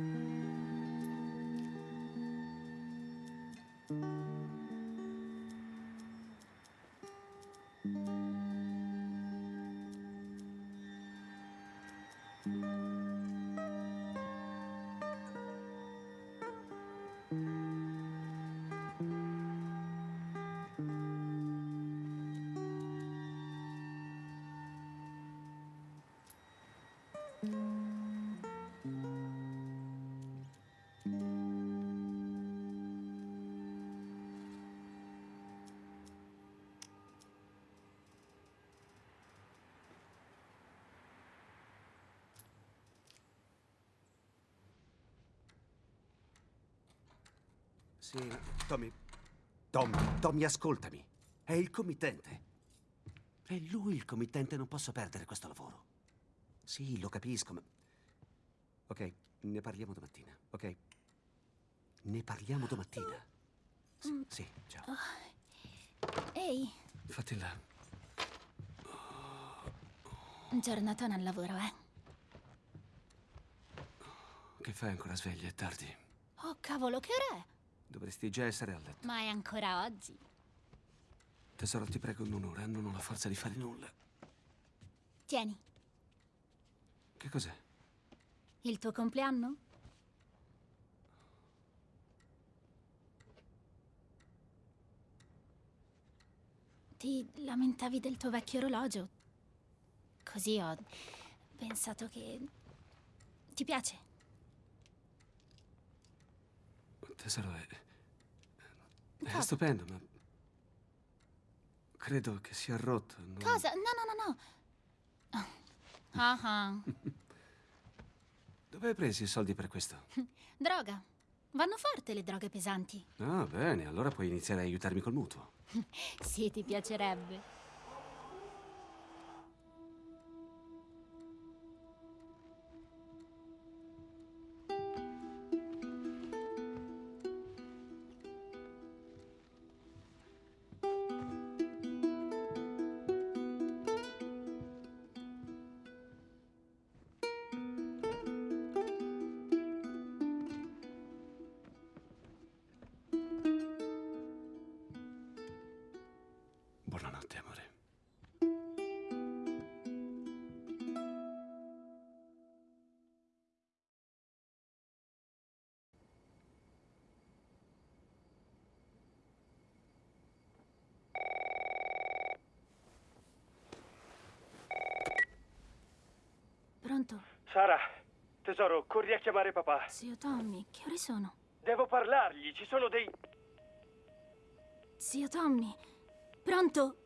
Mm-hmm. Sì, Tommy. Tommy, Tommy, ascoltami. È il committente. È lui il committente, non posso perdere questo lavoro. Sì, lo capisco, ma... Ok, ne parliamo domattina, ok? Ne parliamo domattina. Sì, sì ciao. Ehi, Fatti là. giornatona al lavoro, eh? Che fai ancora sveglia? È tardi. Oh, cavolo, che ora è? Dovresti già essere a letto. Ma è ancora oggi. Tesoro, ti prego, non ora. Non ho la forza di fare nulla. Tieni, Che cos'è? il tuo compleanno? Ti lamentavi del tuo vecchio orologio. Così ho pensato che... Ti piace? Tesoro, è... È stupendo, ma... Credo che sia rotto. non- Cosa? No, no, no, no. Ah, ah. Dove hai preso i soldi per questo? Droga. Vanno forte le droghe pesanti. Ah, bene, allora puoi iniziare a aiutarmi col mutuo. Sì, ti piacerebbe. Sara, tesoro, corri a chiamare papà. Zio Tommy, che ore sono? Devo parlargli, ci sono dei... Zio Tommy, pronto?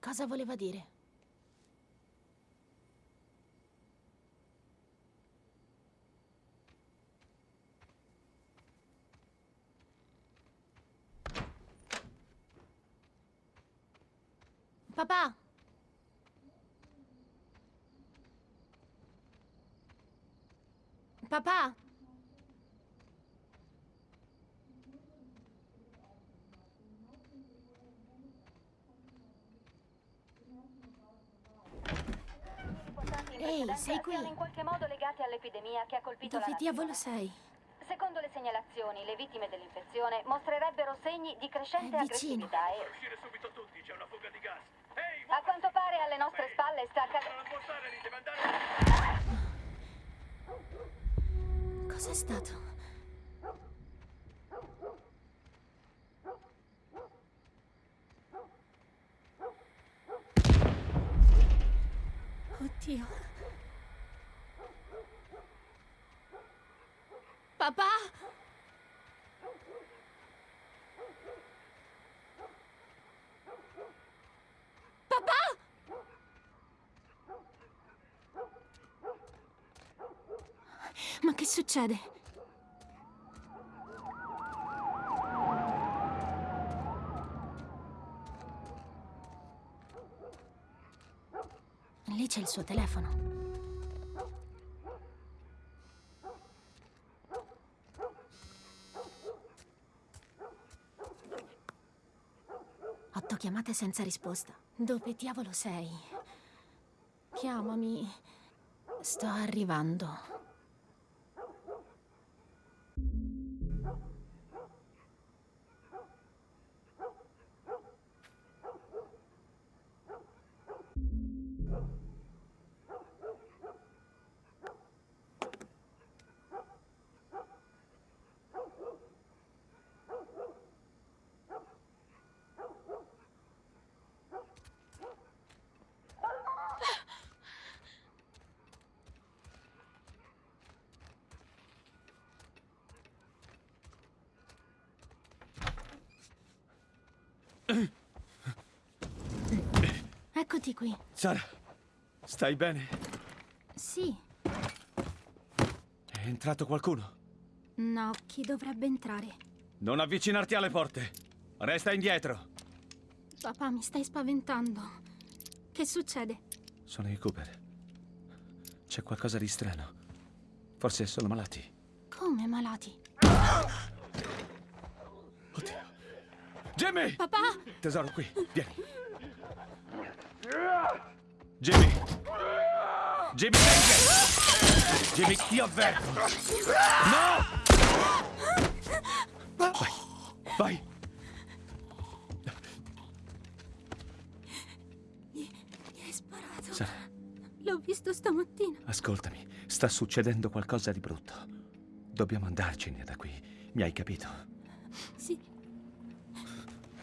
Cosa voleva dire? Papà! Papà! Ehi, sei qui? in qualche modo legate all'epidemia che ha colpito Dove la diavolo sei? Secondo le segnalazioni, le vittime dell'infezione mostrerebbero segni di crescente aggressività e Uscire subito tutti, c'è una fuga di gas. Ehi, a quanto pare alle nostre deve andare... Cos'è stato? Oddio. Papà? Papà? Ma che succede? Lì c'è il suo telefono. ricevuto chiamate senza risposta. Dove diavolo sei? Chiamami. Sto arrivando. Eccoti qui. Sara, stai bene? Sì. È entrato qualcuno? No, chi dovrebbe entrare? Non avvicinarti alle porte. Resta indietro. Papà, mi stai spaventando. Che succede? Sono i Cooper. C'è qualcosa di strano. Forse sono malati. Come malati? Oddio. Jimmy! Papà! Tesoro, qui. Vieni. Jimmy! Jimmy, venga! Jimmy, ti avverto! No! Vai, vai! Mi hai sparato. Sara, L'ho visto stamattina. ascoltami. Sta succedendo qualcosa di brutto. Dobbiamo andarcene da qui. Mi hai capito? Sì,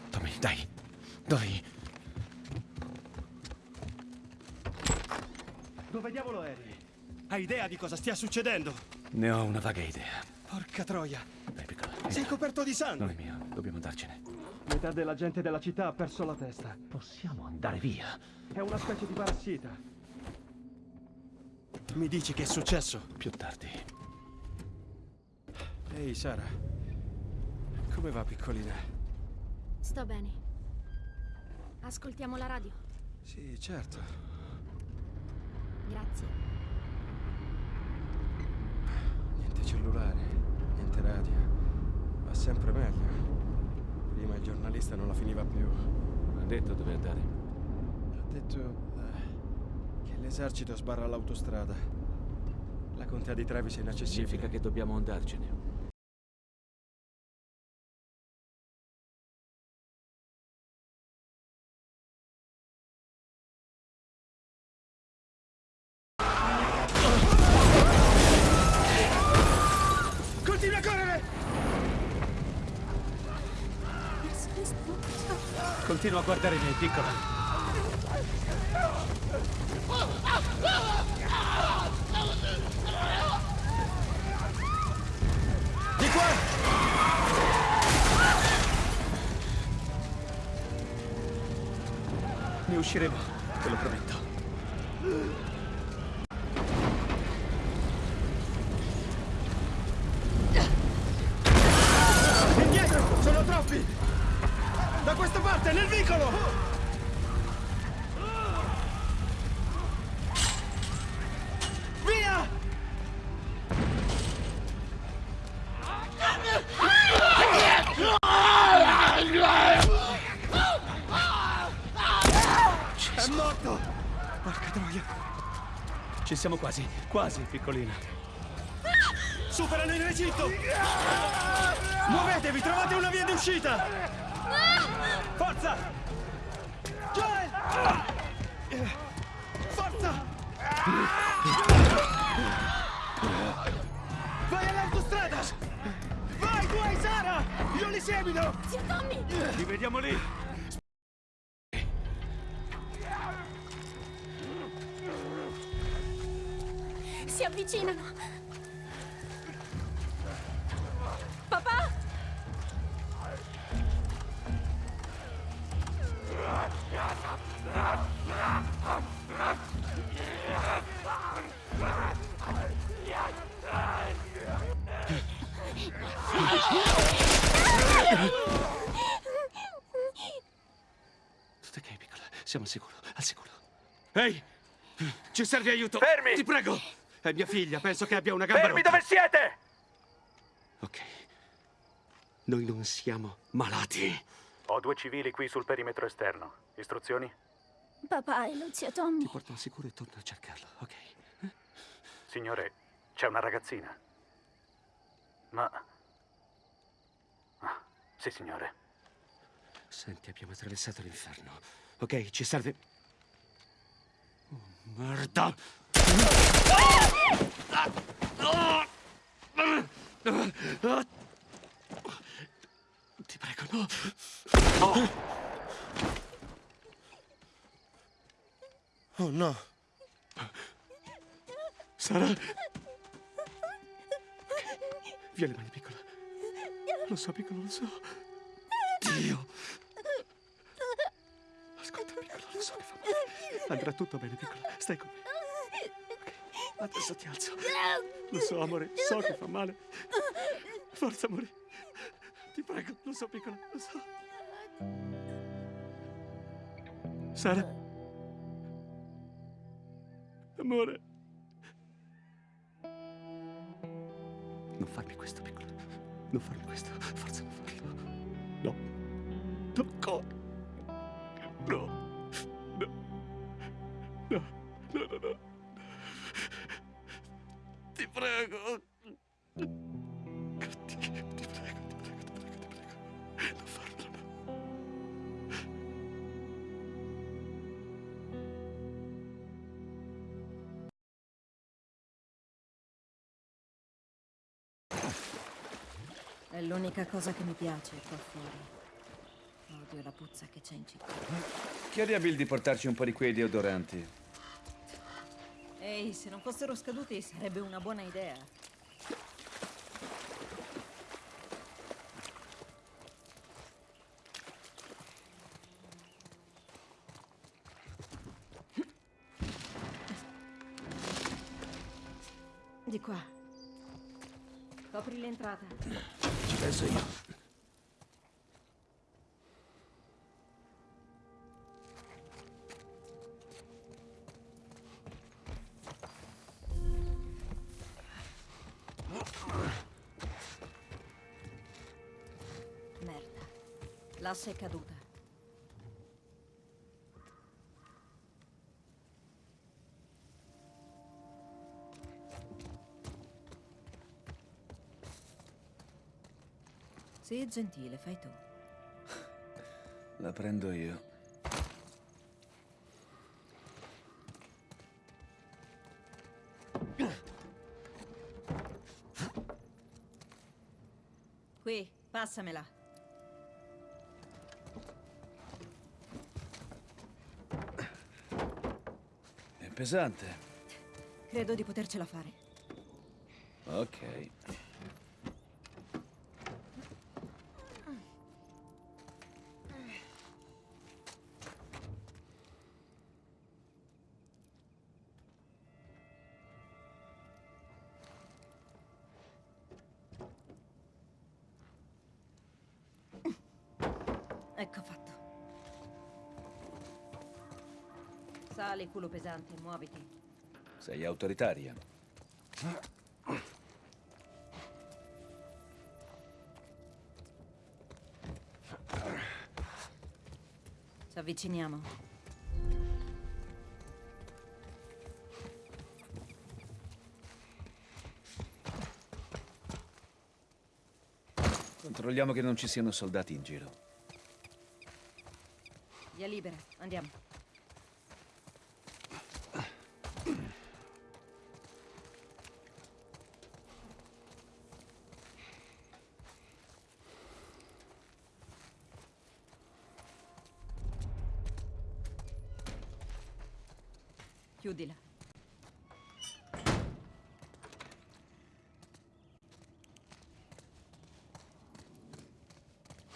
Tommy, dai. Dai. Dove diavolo eri? Hai idea di cosa stia succedendo? Ne ho una vaga idea. Porca troia. Dai, piccola. Sei coperto di Non sangue. è mio. Dobbiamo andarcene. Metà della gente della città ha perso la testa. Possiamo andare via. È una specie di parassita. Mi dici che è successo? Più tardi. Ehi, Sara. Come va, piccolina? sto bene. Ascoltiamo la radio. Sì, certo. Grazie. Niente cellulare, niente radio. Va sempre meglio. Prima il giornalista non la finiva più. Ha detto dove andare. Ha detto eh, che l'esercito sbarra l'autostrada. La contea di Travis è inaccessibile. Significa che dobbiamo andarcene. A guardare me, piccola. Di qua! Ne usciremo, te lo prometto. Siamo quasi, quasi, piccolina. Superano il recinto! Muovetevi, trovate una via d'uscita! Forza! Joel! Forza! Vai all'autostrada! Vai, tu hai Sara! Io li semino! Zio Tommy! Ci vediamo lì. Avvicinano! Papà! Tutto ok, piccola. Siamo al sicuro, al sicuro. Ehi! Ci serve aiuto! Fermi! Ti prego! È mia figlia, penso che abbia una gamba Fermi rotta. dove siete! Ok. Noi non siamo malati. Ho due civili qui sul perimetro esterno. Istruzioni? Papà e lo zio Tommy. Ti porto al sicuro e torno a cercarlo, ok? Signore, c'è una ragazzina. Ma... Ah, sì, signore. Senti, abbiamo attraversato l'inferno. Ok, ci serve. Oh, merda! Ti prego, no! Oh no. Sara! Via le mani, piccola. Lo so, piccolo, lo so. Dio! Ascolta, piccola, lo so che fa male. Andrà tutto bene, piccola. Stai con me. Adesso ti alzo. Lo so, amore, so che fa male. Forza, amore. Ti prego, lo so, piccola, lo so. Sara. Amore. Non farmi questo, piccola. Non farmi questo. L'unica cosa che mi piace qua fuori. Odio la puzza che c'è in città. Chiedi a Bill di portarci un po' di quei deodoranti. Ehi, se non fossero scaduti sarebbe una buona idea. Di qua. Copri l'entrata. Penso io. Merda. L'asse è caduta. Sii gentile, fai tu. La prendo io. Qui, passamela. È pesante. Credo di potercela fare. Ok. Culo pesante, muoviti. Sei autoritaria. Ci avviciniamo. Controlliamo che non ci siano soldati in giro. Via libera, andiamo. Chiudila.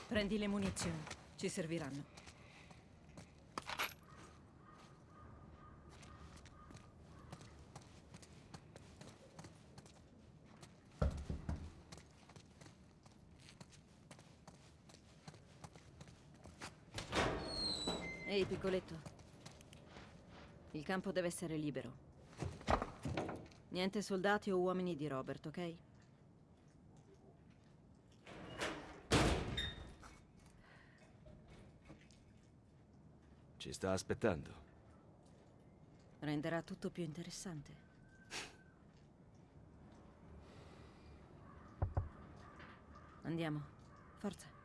Prendi le munizioni, ci serviranno. Ehi, piccoletto. Il campo deve essere libero. Niente soldati o uomini di Robert, ok? Ci sta aspettando. Renderà tutto più interessante. Andiamo. Forza.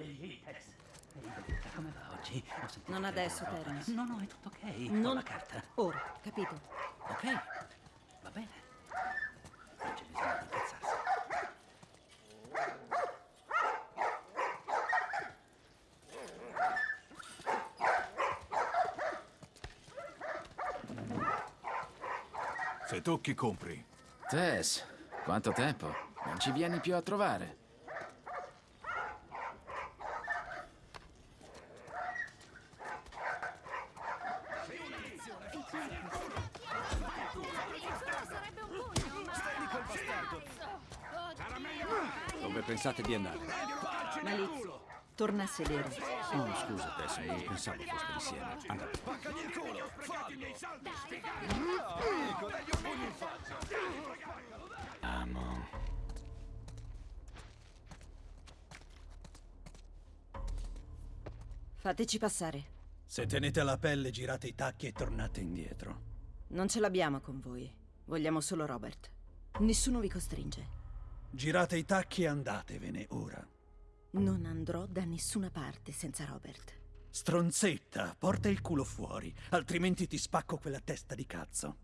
Ehi, Tess. Ehi, oggi? Ho sentito Non adesso. Terence. No, no, è tutto ok. Ho Non la carta. Ora, capito? Ok, va bene. Non c'è bisogno di incazzarsi. Se tocchi, compri. Tess, quanto tempo? Non ci vieni più a trovare. Pensate di andare? Malizio, torna a sedere. Oh, scusa, Tess, non pensavo foste insieme. Andate. Amo. Fateci passare. Se tenete la pelle, girate i tacchi e tornate indietro. Non ce l'abbiamo con voi. Vogliamo solo Robert. Nessuno vi costringe. Girate i tacchi e andatevene ora. Non andrò da nessuna parte senza Robert. Stronzetta, porta il culo fuori, altrimenti ti spacco quella testa di cazzo.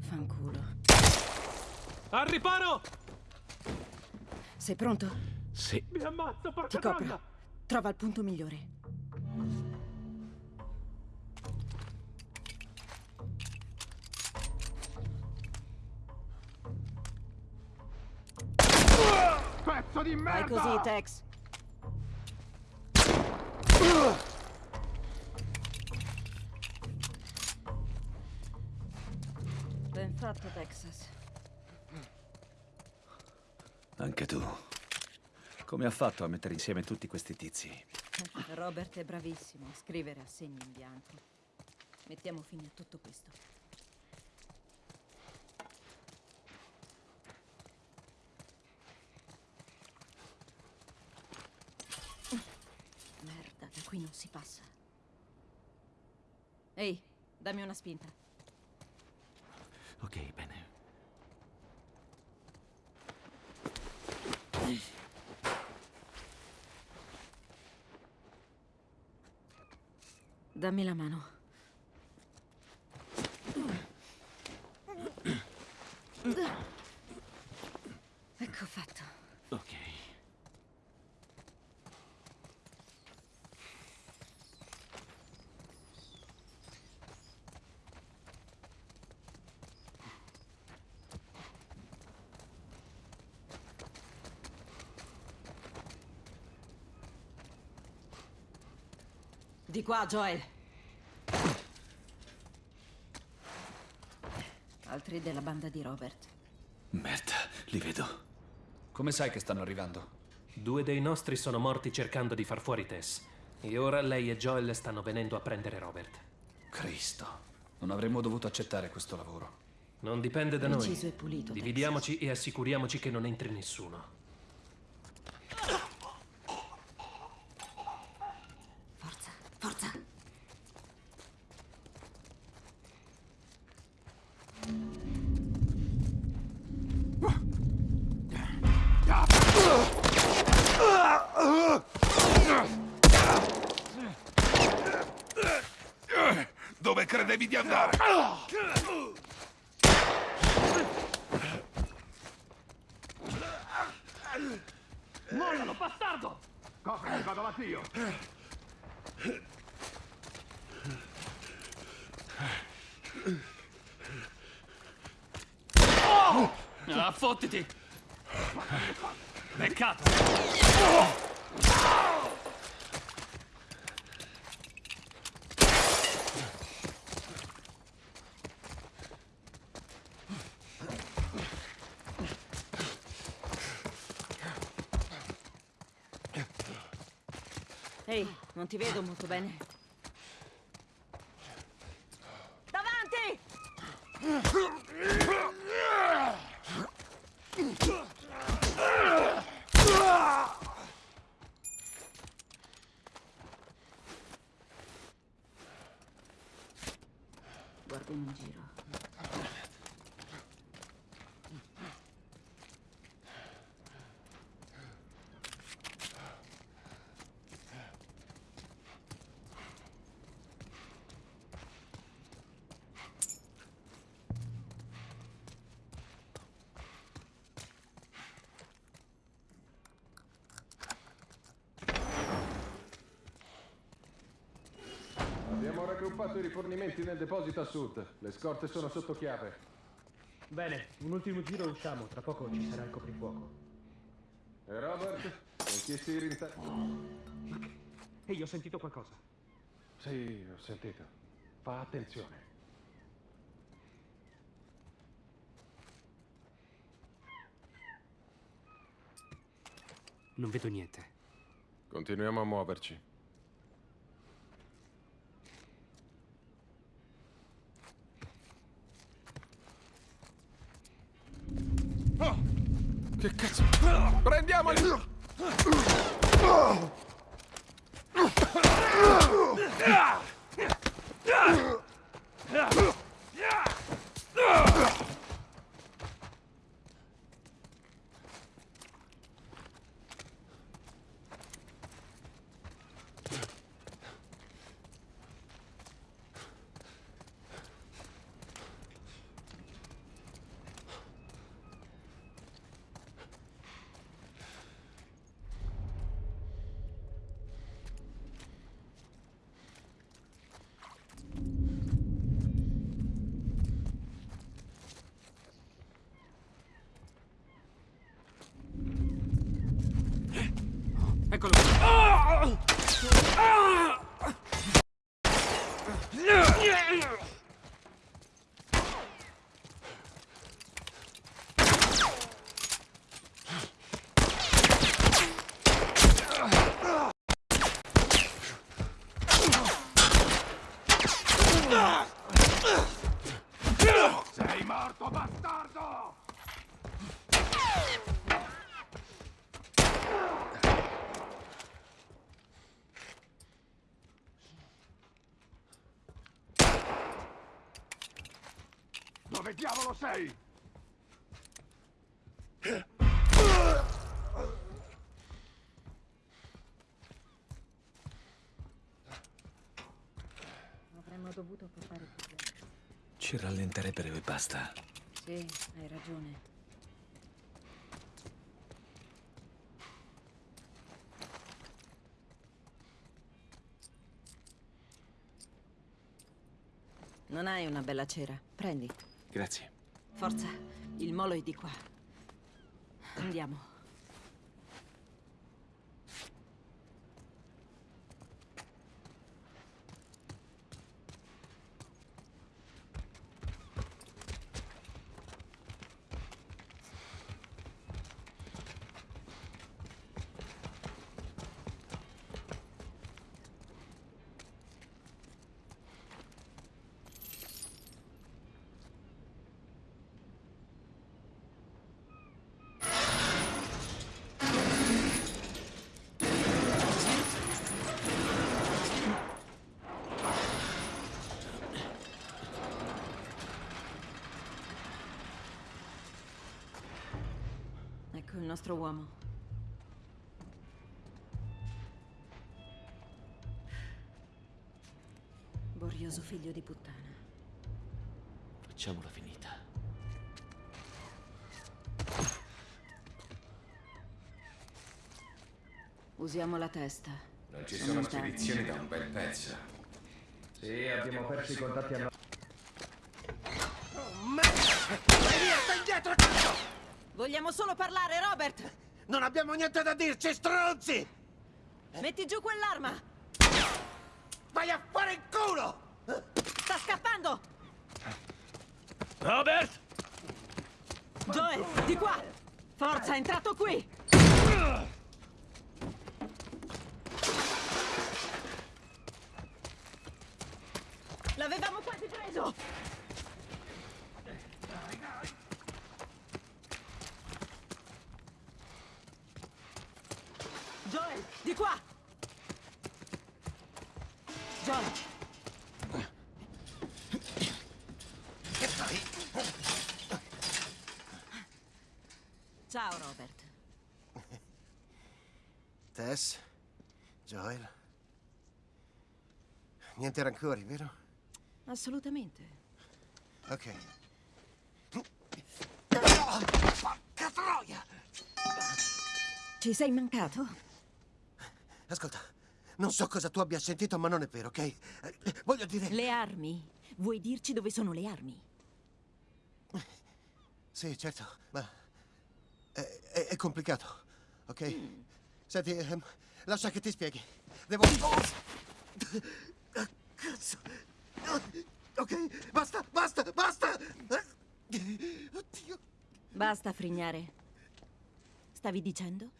Fanculo. Al riparo! Sei pronto? Sì. Mi ammazzo, porca Ti copro. Trova il punto migliore. Pezzo di Vai così, Tex. Ben fatto, Texas. Anche tu. Come ha fatto a mettere insieme tutti questi tizi? Robert è bravissimo a scrivere assegni in bianco. Mettiamo fine a tutto questo. Da qui non si passa. Ehi, dammi una spinta. Ok, bene. Dammi la mano. Ecco fatto. Ok. Di qua, Joel. Altri della banda di Robert. Merda, li vedo. Come sai che stanno arrivando? Due dei nostri sono morti cercando di far fuori Tess. E ora lei e Joel stanno venendo a prendere Robert. Cristo. Non avremmo dovuto accettare questo lavoro. Non dipende da noi. Preciso e pulito, Dividiamoci e assicuriamoci che non entri nessuno. not. ti vedo molto bene. Davanti! Guarda in giro. Abbiamo raggruppato i rifornimenti nel deposito a sud. Le scorte sono sotto chiave. Bene, un ultimo giro e usciamo, tra poco ci sarà il coprifuoco. E Robert? Con chi si rinta... Ehi, ho sentito qualcosa. Sì, ho sentito. Fa attenzione. Non vedo niente. Continuiamo a muoverci. Che cazzo? Prendiamoli! Eccolo qui. Sei morto, bastardo! Dove diavolo sei? Avremmo dovuto portare più gente. Ci rallenterebbero e basta. Sì, hai ragione. Non hai una bella cera? Prendi. Grazie. Forza, il molo è di qua. Andiamo. Nostro uomo. Borioso figlio di puttana. Facciamola finita. Usiamo la testa. Non ci sono spedizioni da un bel pezzo. Sì, abbiamo perso i contatti a... Vai via, stai indietro, cazzo! Vogliamo solo parlare, Robert! Non abbiamo niente da dirci, stronzi! Metti giù quell'arma! Vai a fare il culo! Sta scappando! Robert! Joel, di qua! Forza, è entrato qui! L'avevamo quasi preso! qua! John! Che fai? Ciao, Robert. Tess, Joel. Niente rancori, vero? Assolutamente. Ok. Oh, porca troia! Ci sei mancato? Ascolta, non so cosa tu abbia sentito, ma non è vero, ok? Eh, Voglio dire... Le armi? Vuoi dirci dove sono le armi? Sì, certo, ma... È, è- è complicato, ok? Senti, ehm, lascia che ti spieghi. Devo... Ah, Cazzo! Ok, basta, basta, basta! Oddio! Basta frignare. Stavi dicendo?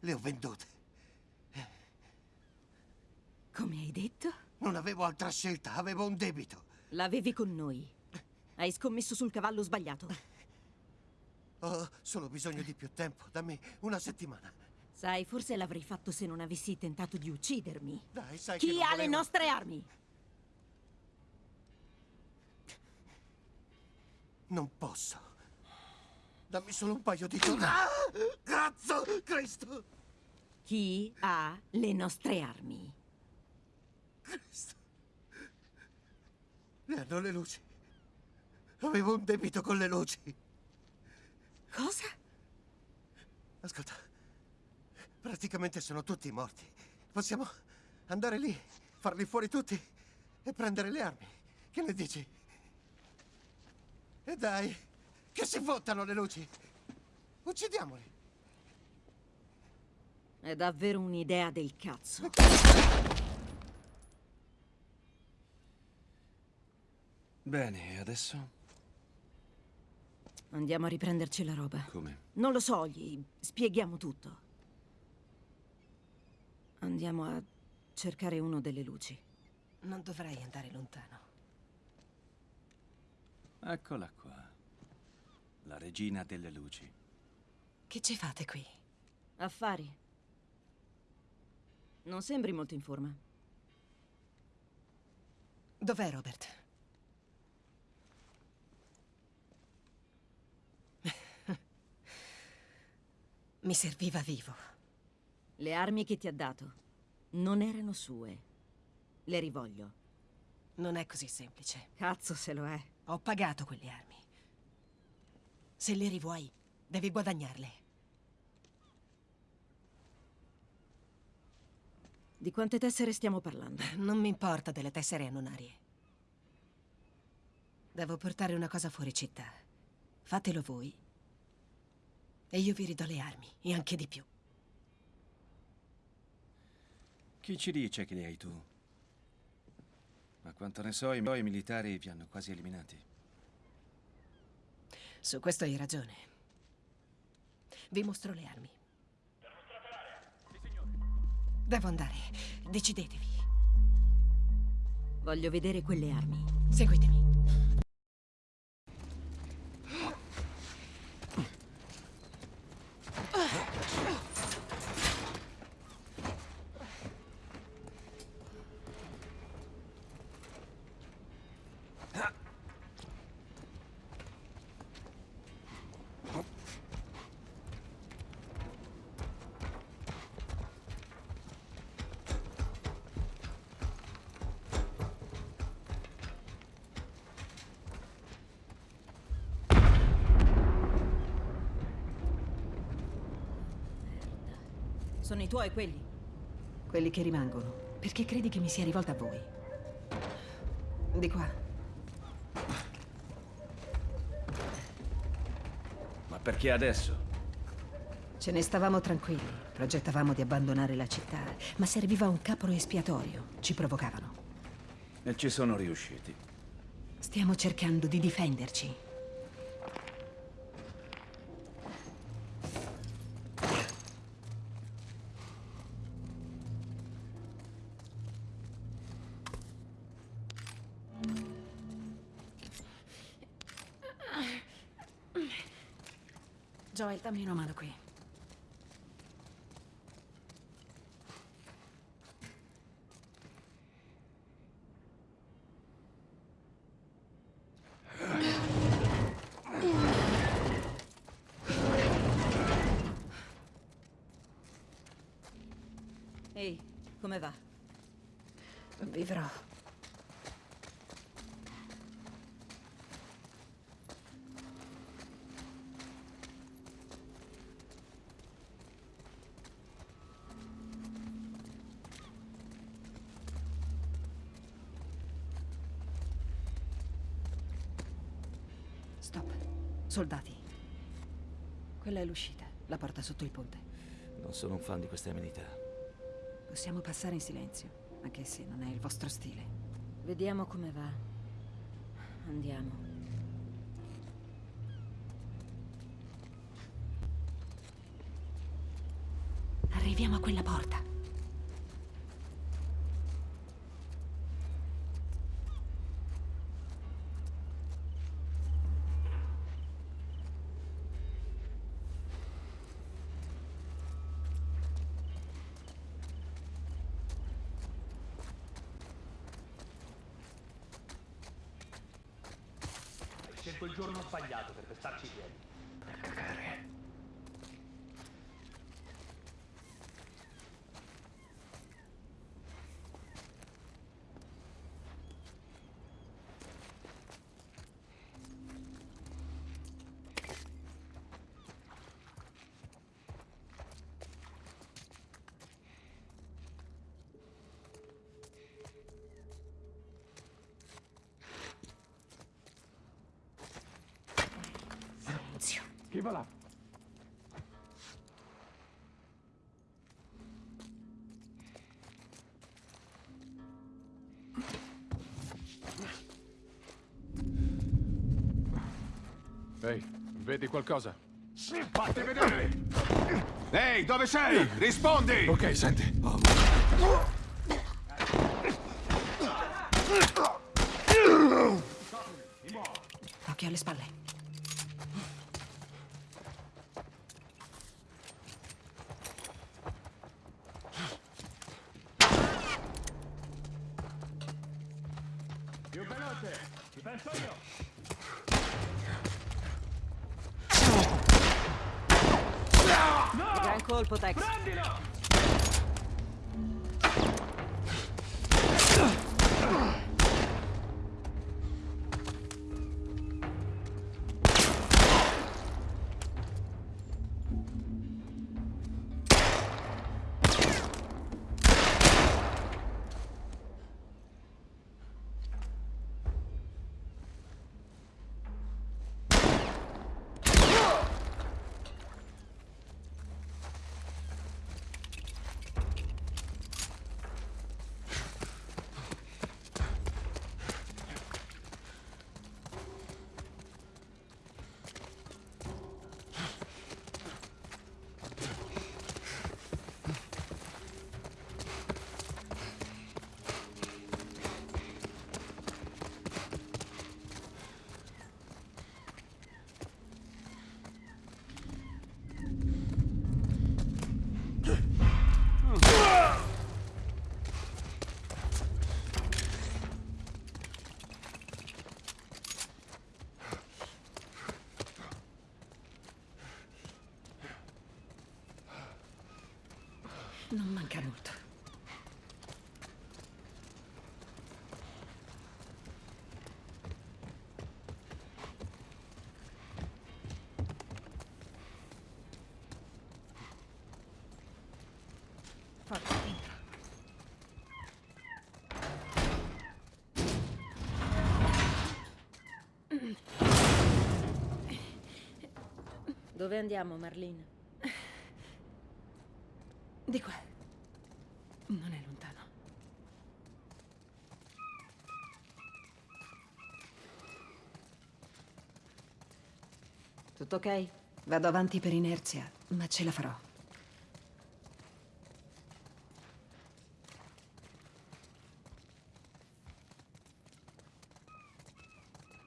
Le ho vendute. Come hai detto? Non avevo altra scelta, avevo un debito. L'avevi con noi. Hai scommesso sul cavallo sbagliato. Ho solo bisogno di più tempo, dammi una settimana. Sai, forse l'avrei fatto se non avessi tentato di uccidermi. Dai, sai Chi ha le volevo- nostre armi? Non posso. Dammi solo un paio di giorni. Ah! Cazzo! Cristo! Chi ha le nostre armi? Cristo! Le hanno le luci. Avevo un debito con le luci. Cosa? Ascolta, praticamente sono tutti morti. Possiamo andare lì, farli fuori tutti e prendere le armi. Che ne dici? E dai, che si fottano le luci. Uccidiamoli. È davvero un'idea del cazzo. Bene, e adesso? Andiamo a riprenderci la roba. Come? Non lo so, gli spieghiamo tutto. Andiamo a cercare uno delle luci. Non dovrei andare lontano. Eccola qua. La regina delle luci. Che ci fate qui? Affari. Non sembri molto in forma. Dov'è Robert? Mi serviva vivo. Le armi che ti ha dato non erano sue. Le rivoglio. Non è così semplice. Cazzo se lo è. Ho pagato quelle armi. Se le rivuoi, devi guadagnarle. Di quante tessere stiamo parlando? Non mi importa delle tessere annonarie. Devo portare una cosa fuori città. Fatelo voi. E io vi ridò le armi, e anche di più. Chi ci dice che li hai tu? Ma quanto ne so, i miei militari vi hanno quasi eliminati. Su questo hai ragione. Vi mostro le armi. Devo andare. Decidetevi. Voglio vedere quelle armi. Seguitemi. Sono i tuoi quelli? Quelli che rimangono. Perché credi che mi sia rivolta a voi? Di qua. Ma perché adesso? Ce ne stavamo tranquilli. Progettavamo di abbandonare la città, ma serviva un capro espiatorio. Ci provocavano. E ci sono riusciti. Stiamo cercando di difenderci. Dammi una mano qui. come va? Vivrò. Stop. Soldati. Quella è l'uscita, la porta sotto il ponte. Non sono un fan di queste amenità. Possiamo passare in silenzio, anche se non è il vostro stile. Vediamo come va. Andiamo. Arriviamo a quella porta. Zio. Chi va là? Ehi, vedi qualcosa? Sì, fatti vedere! Ehi, dove sei? Rispondi! Ok, senti. Occhio alle spalle. Non manca molto. Dove andiamo, Marlene? Di qua. Non è lontano. Tutto ok? Vado avanti per inerzia, ma ce la farò.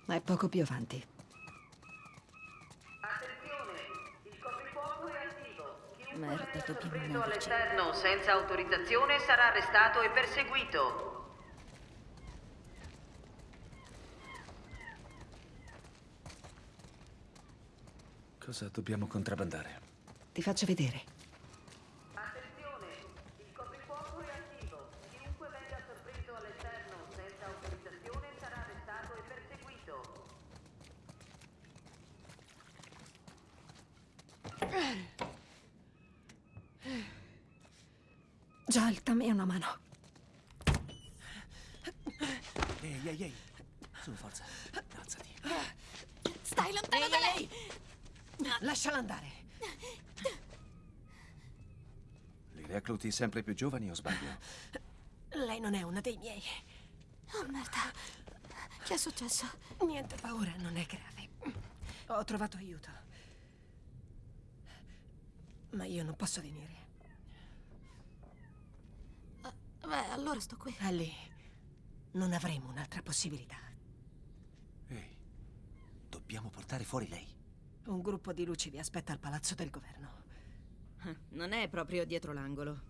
È poco più avanti. Merda, dobbiamo muoverci. all'esterno senza autorizzazione sarà arrestato e perseguito. Cosa dobbiamo contrabbandare? Ti faccio vedere. Joel, dammi una mano. Ehi, ehi, ehi. Su, forza. Alzati. Stai lontano da lei! Lasciala andare. Li recluti sempre più giovani o sbaglio? Lei non è una dei miei. Oh, merda. Che è successo? Niente paura, non è grave. Ho trovato aiuto. Ma io non posso venire. Beh, allora sto qui. Ellie, non avremo un'altra possibilità. Ehi, dobbiamo portare fuori lei. Un gruppo di luci vi aspetta al palazzo del governo. Non è proprio dietro l'angolo.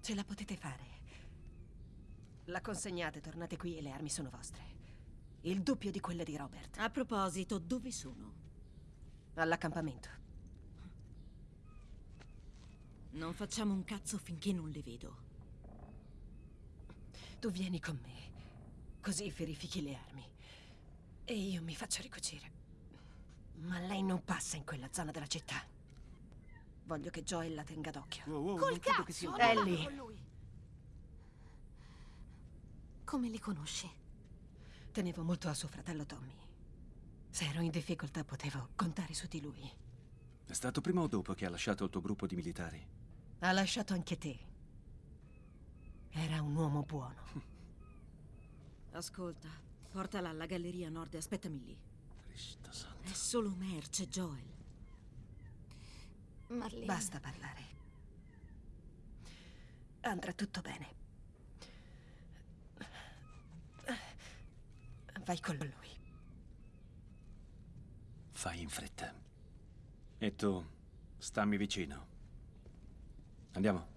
Ce la potete fare. La consegnate, tornate qui e le armi sono vostre. Il doppio di quelle di Robert. A proposito, dove sono? All'accampamento. Non facciamo un cazzo finché non le vedo. Tu vieni con me. Così verifichi le armi. E io mi faccio ricucire. Ma lei non passa in quella zona della città. Voglio che Joel la tenga d'occhio. Col cazzo! non Ellie. vado con lui. Come li conosci? Tenevo molto a suo fratello Tommy. Se ero in difficoltà potevo contare su di lui. È stato prima o dopo che ha lasciato il tuo gruppo di militari? Ha lasciato anche te. Era un uomo buono. Ascolta, portala alla galleria nord e aspettami lì. Cristo santo. È solo merce, Joel. Marlene. Basta parlare. Andrà tutto bene. Vai con lui. Fai in fretta. E tu, stammi vicino. Andiamo.